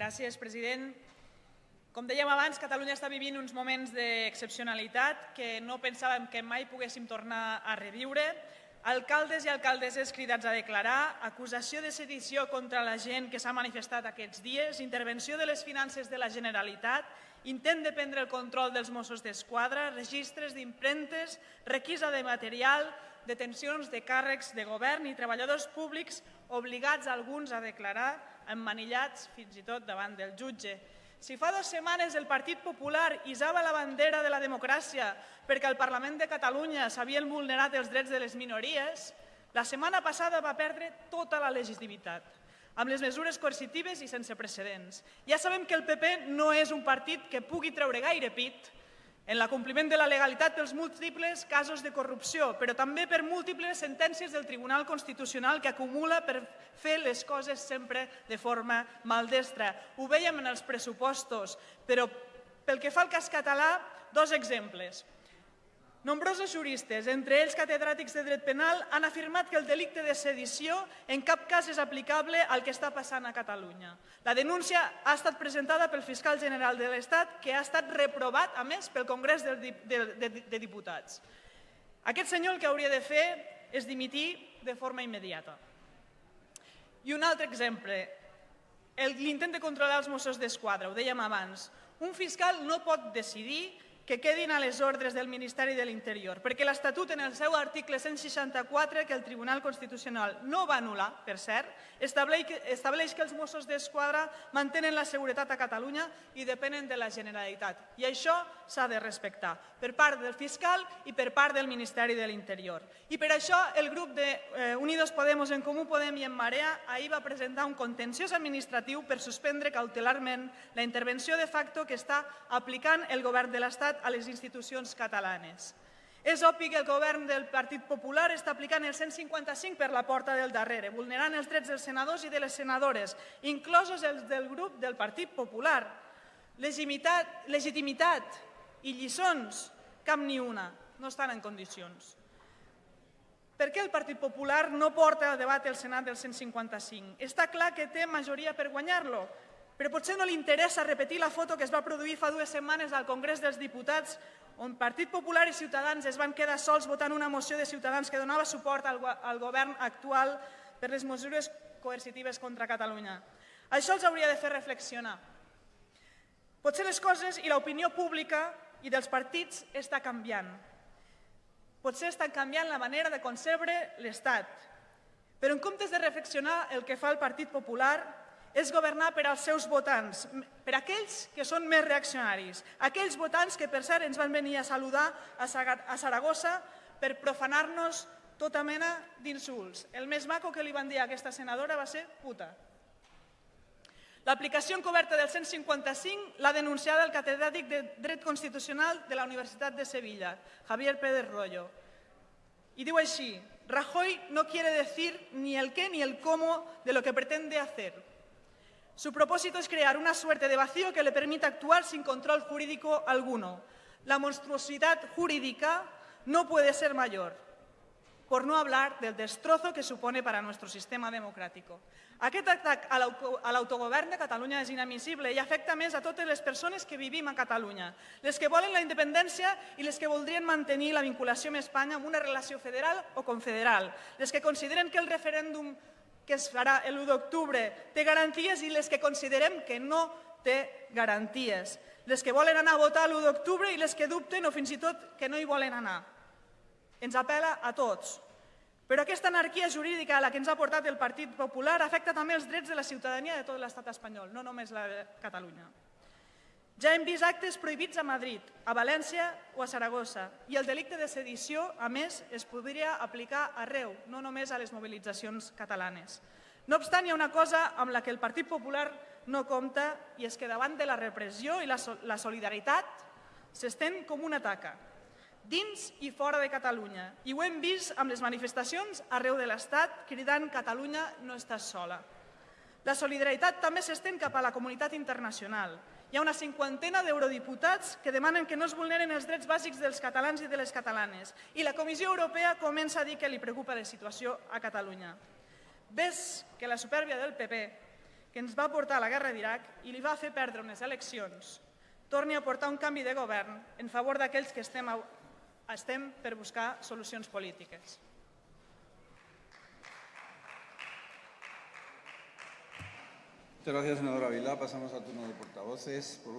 Gràcies, president. Com dèiem abans, Catalunya està vivint uns moments d'excepcionalitat que no pensàvem que mai poguéssim tornar a reviure. Alcaldes i alcaldesses cridats a declarar, acusació de sedició contra la gent que s'ha manifestat aquests dies, intervenció de les finances de la Generalitat, intent de prendre el control dels Mossos d'Esquadra, registres d'imprentes, requisa de material, detencions de càrrecs de govern i treballadors públics obligats alguns a declarar emmanillats fins i tot davant del jutge. Si fa dues setmanes el Partit Popular isava la bandera de la democràcia perquè al Parlament de Catalunya s'havien vulnerat els drets de les minories, la setmana passada va perdre tota la legitimitat, amb les mesures coercitives i sense precedents. Ja sabem que el PP no és un partit que pugui treure gaire pit en l'acompliment de la legalitat pels múltiples casos de corrupció, però també per múltiples sentències del Tribunal Constitucional que acumula per fer les coses sempre de forma maldestra. Ho veiem en els pressupostos, però pel que fa al cas català, dos exemples. Nombrosos juristes, entre ells catedràtics de dret penal, han afirmat que el delicte de sedició en cap cas és aplicable al que està passant a Catalunya. La denúncia ha estat presentada pel fiscal general de l'Estat, que ha estat reprovat, a més, pel Congrés de, de, de, de Diputats. Aquest senyor el que hauria de fer és dimitir de forma immediata. I un altre exemple, l'intent de controlar els Mossos d'Esquadra, ho dèiem abans. Un fiscal no pot decidir que quedin a les ordres del Ministeri de l'Interior, perquè l'Estatut en el seu article 164, que el Tribunal Constitucional no va anul·lar, per cert, estableix que, els Mossos d'Esquadra mantenen la seguretat a Catalunya i depenen de la Generalitat. I això s'ha de respectar, per part del fiscal i per part del Ministeri de l'Interior. I per això el grup de eh, Podemos, en Comú Podem i en Marea ahir va presentar un contenciós administratiu per suspendre cautelarment la intervenció de facto que està aplicant el govern de l'Estat a les institucions catalanes. És obvi que el govern del Partit Popular està aplicant el 155 per la porta del darrere, vulnerant els drets dels senadors i de les senadores, inclosos els del grup del Partit Popular. Legitimitat, legitimitat i lliçons, cap ni una, no estan en condicions. Per què el Partit Popular no porta a debat el Senat del 155? Està clar que té majoria per guanyar-lo, però potser no li interessa repetir la foto que es va produir fa dues setmanes al Congrés dels Diputats on Partit Popular i Ciutadans es van quedar sols votant una moció de Ciutadans que donava suport al, govern actual per les mesures coercitives contra Catalunya. Això els hauria de fer reflexionar. Potser les coses i l'opinió pública i dels partits està canviant. Potser estan canviant la manera de concebre l'Estat. Però en comptes de reflexionar el que fa el Partit Popular, és governar per als seus votants, per aquells que són més reaccionaris, aquells votants que per cert ens van venir a saludar a Saragossa per profanar-nos tota mena d'insults. El més maco que li van dir a aquesta senadora va ser puta. L'aplicació encoberta del 155 l'ha denunciada el catedràtic de Dret Constitucional de la Universitat de Sevilla, Javier Pérez Rollo. Y digo així, Rajoy no quiere decir ni el qué ni el cómo de lo que pretende hacer, Su propósito es crear una suerte de vacío que le permita actuar sin control jurídico alguno. La monstruosidad jurídica no puede ser mayor, por no hablar del destrozo que supone para nuestro sistema democrático. Aquest atac a l'autogovern de Catalunya és inadmissible i afecta més a totes les persones que vivim a Catalunya, les que volen la independència i les que voldrien mantenir la vinculació amb Espanya amb una relació federal o confederal, les que consideren que el referèndum que es farà l'1 d'octubre té garanties i les que considerem que no té garanties. Les que volen anar a votar l'1 d'octubre i les que dubten o fins i tot que no hi volen anar. Ens apela a tots. Però aquesta anarquia jurídica a la que ens ha portat el Partit Popular afecta també els drets de la ciutadania de tot l'estat espanyol, no només la de Catalunya. Ja hem vist actes prohibits a Madrid, a València o a Saragossa i el delicte de sedició, a més, es podria aplicar arreu, no només a les mobilitzacions catalanes. No obstant, hi ha una cosa amb la que el Partit Popular no compta i és que davant de la repressió i la, solidaritat s'estén com una taca, dins i fora de Catalunya. I ho hem vist amb les manifestacions arreu de l'Estat cridant «Catalunya no estàs sola». La solidaritat també s'estén cap a la comunitat internacional hi ha una cinquantena d'eurodiputats que demanen que no es vulneren els drets bàsics dels catalans i de les catalanes i la Comissió Europea comença a dir que li preocupa la situació a Catalunya. Ves que la supèrbia del PP, que ens va portar a la guerra d'Iraq i li va fer perdre unes eleccions, torni a portar un canvi de govern en favor d'aquells que estem, estem per buscar solucions polítiques. Muchas gracias, senador Avilá. Pasamos al turno de portavoces. Por